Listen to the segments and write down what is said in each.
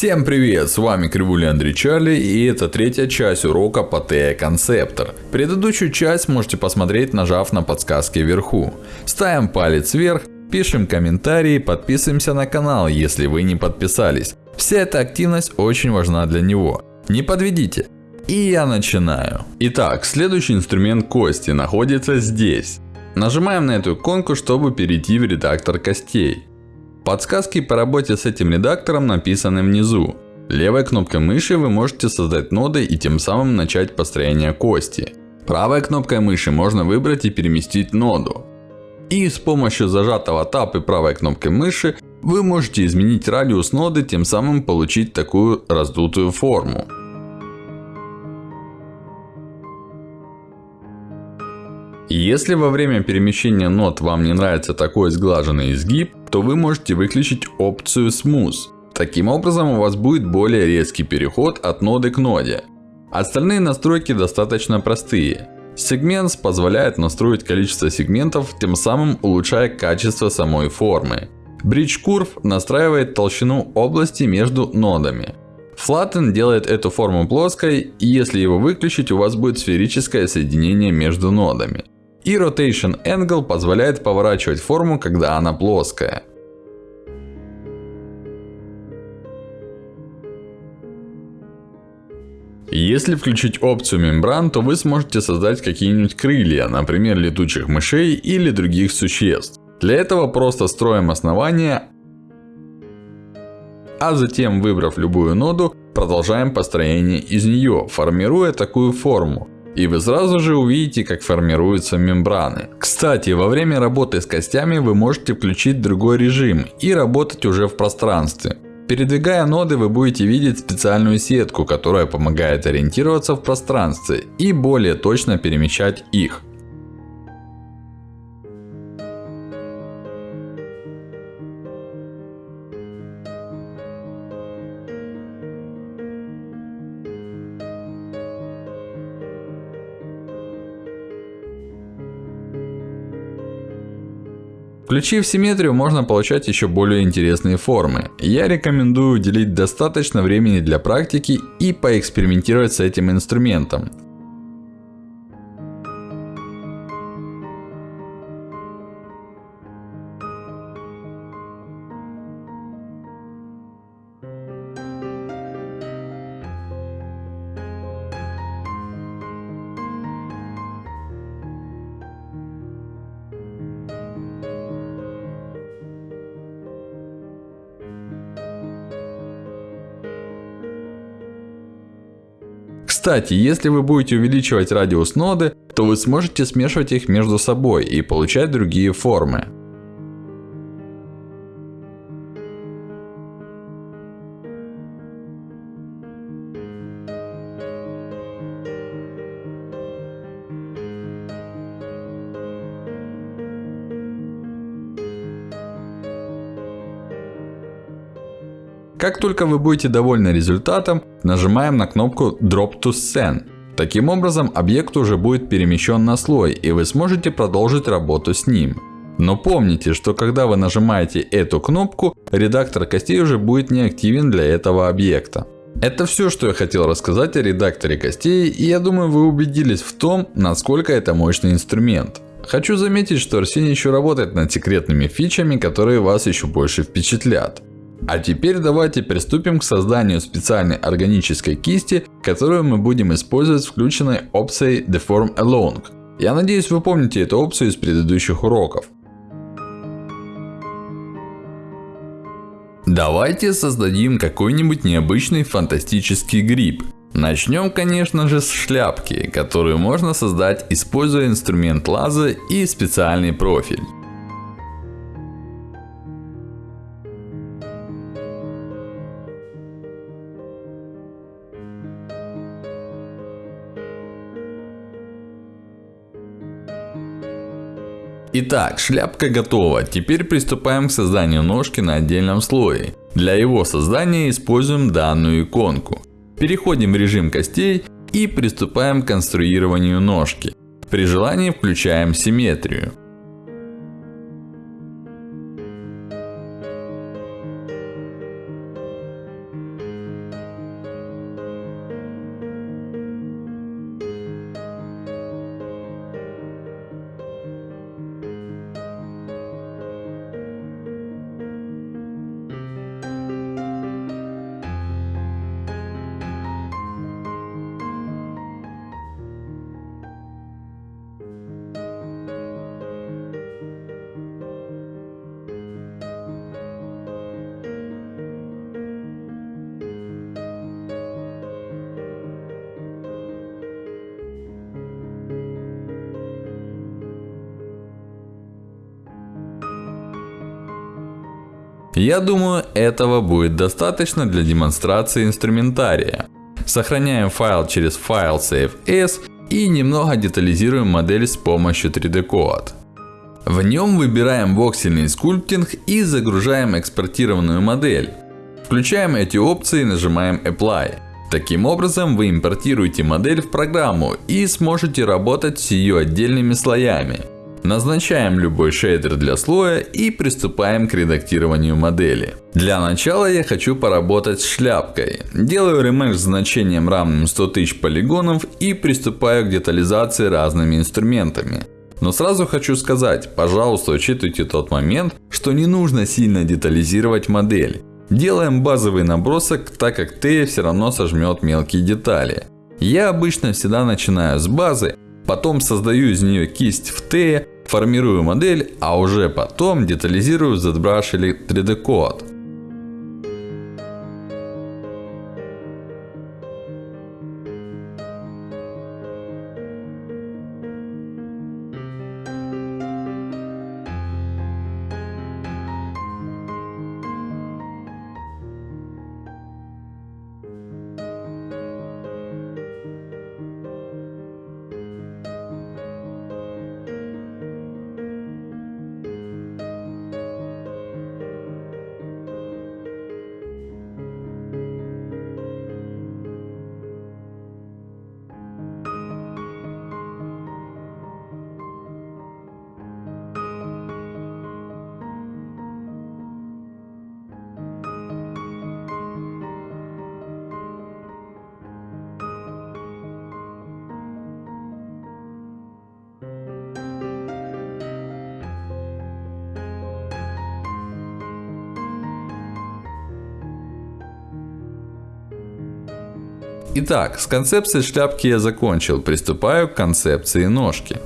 Всем привет, с вами Кривули Андрей Чарли и это третья часть урока по TE Conceptor. Предыдущую часть можете посмотреть нажав на подсказки вверху. Ставим палец вверх, пишем комментарии, подписываемся на канал, если вы не подписались. Вся эта активность очень важна для него. Не подведите. И я начинаю. Итак, следующий инструмент кости находится здесь. Нажимаем на эту иконку, чтобы перейти в редактор костей. Подсказки по работе с этим редактором написаны внизу. Левой кнопкой мыши вы можете создать ноды и тем самым начать построение кости. Правой кнопкой мыши можно выбрать и переместить ноду. И с помощью зажатого Tab и правой кнопкой мыши вы можете изменить радиус ноды, тем самым получить такую раздутую форму. Если во время перемещения нод вам не нравится такой сглаженный изгиб, то вы можете выключить опцию Smooth. Таким образом у вас будет более резкий переход от ноды к ноде. Остальные настройки достаточно простые. Segments позволяет настроить количество сегментов, тем самым улучшая качество самой формы. Bridge Curve настраивает толщину области между нодами. Flatten делает эту форму плоской, и если его выключить, у вас будет сферическое соединение между нодами. И Rotation Angle позволяет поворачивать форму, когда она плоская. Если включить опцию мембран, то вы сможете создать какие-нибудь крылья, например, летучих мышей или других существ. Для этого просто строим основание, а затем, выбрав любую ноду, продолжаем построение из нее, формируя такую форму. И вы сразу же увидите, как формируются мембраны. Кстати, во время работы с костями вы можете включить другой режим и работать уже в пространстве. Передвигая ноды, вы будете видеть специальную сетку, которая помогает ориентироваться в пространстве и более точно перемещать их. Включив симметрию, можно получать еще более интересные формы. Я рекомендую уделить достаточно времени для практики и поэкспериментировать с этим инструментом. Кстати, если вы будете увеличивать радиус ноды, то вы сможете смешивать их между собой и получать другие формы. Как только вы будете довольны результатом, нажимаем на кнопку Drop to Scene. Таким образом, объект уже будет перемещен на слой, и вы сможете продолжить работу с ним. Но помните, что когда вы нажимаете эту кнопку, редактор костей уже будет неактивен для этого объекта. Это все, что я хотел рассказать о редакторе костей, и я думаю, вы убедились в том, насколько это мощный инструмент. Хочу заметить, что Арсений еще работает над секретными фичами, которые вас еще больше впечатлят. А теперь давайте приступим к созданию специальной органической кисти, которую мы будем использовать с включенной опцией Deform Along. Я надеюсь, вы помните эту опцию из предыдущих уроков. Давайте создадим какой-нибудь необычный фантастический гриб. Начнем, конечно же, с шляпки, которую можно создать, используя инструмент лаза и специальный профиль. Итак, шляпка готова. Теперь приступаем к созданию ножки на отдельном слое. Для его создания используем данную иконку. Переходим в режим костей и приступаем к конструированию ножки. При желании включаем симметрию. Я думаю, этого будет достаточно для демонстрации инструментария. Сохраняем файл через файл Save As и немного детализируем модель с помощью 3D Coat. В нем выбираем воксельный скульптинг и загружаем экспортированную модель. Включаем эти опции и нажимаем Apply. Таким образом, вы импортируете модель в программу и сможете работать с ее отдельными слоями. Назначаем любой шейдер для слоя и приступаем к редактированию модели. Для начала я хочу поработать с шляпкой. Делаю ремеш с значением равным 100 тысяч полигонов и приступаю к детализации разными инструментами. Но сразу хочу сказать, пожалуйста, учитывайте тот момент, что не нужно сильно детализировать модель. Делаем базовый набросок, так как Т все равно сожмет мелкие детали. Я обычно всегда начинаю с базы, потом создаю из нее кисть в Т, формирую модель, а уже потом детализирую ZBrush или 3D Итак, с концепцией шляпки я закончил. Приступаю к концепции ножки.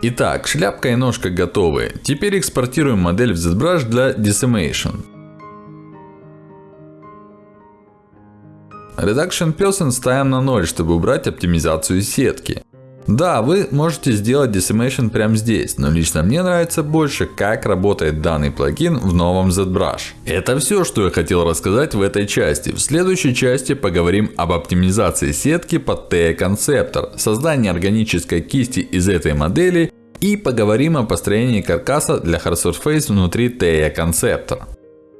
Итак, шляпка и ножка готовы. Теперь экспортируем модель в ZBrush для Decimation. Reduction Person ставим на 0, чтобы убрать оптимизацию сетки. Да, вы можете сделать Decimation прямо здесь, но лично мне нравится больше, как работает данный плагин в новом ZBrush. Это все, что я хотел рассказать в этой части. В следующей части поговорим об оптимизации сетки под TE Conceptor, создании органической кисти из этой модели и поговорим о построении каркаса для Hard Surface внутри TE Conceptor.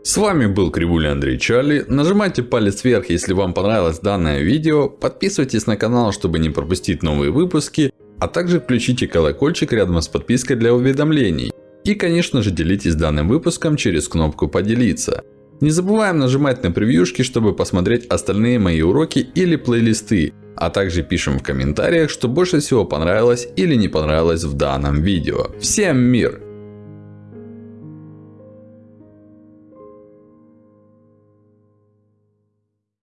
С вами был Кривуля Андрей Чарли. Нажимайте палец вверх, если вам понравилось данное видео. Подписывайтесь на канал, чтобы не пропустить новые выпуски. А также включите колокольчик рядом с подпиской для уведомлений. И конечно же делитесь данным выпуском через кнопку поделиться. Не забываем нажимать на превьюшки, чтобы посмотреть остальные мои уроки или плейлисты. А также пишем в комментариях, что больше всего понравилось или не понравилось в данном видео. Всем мир!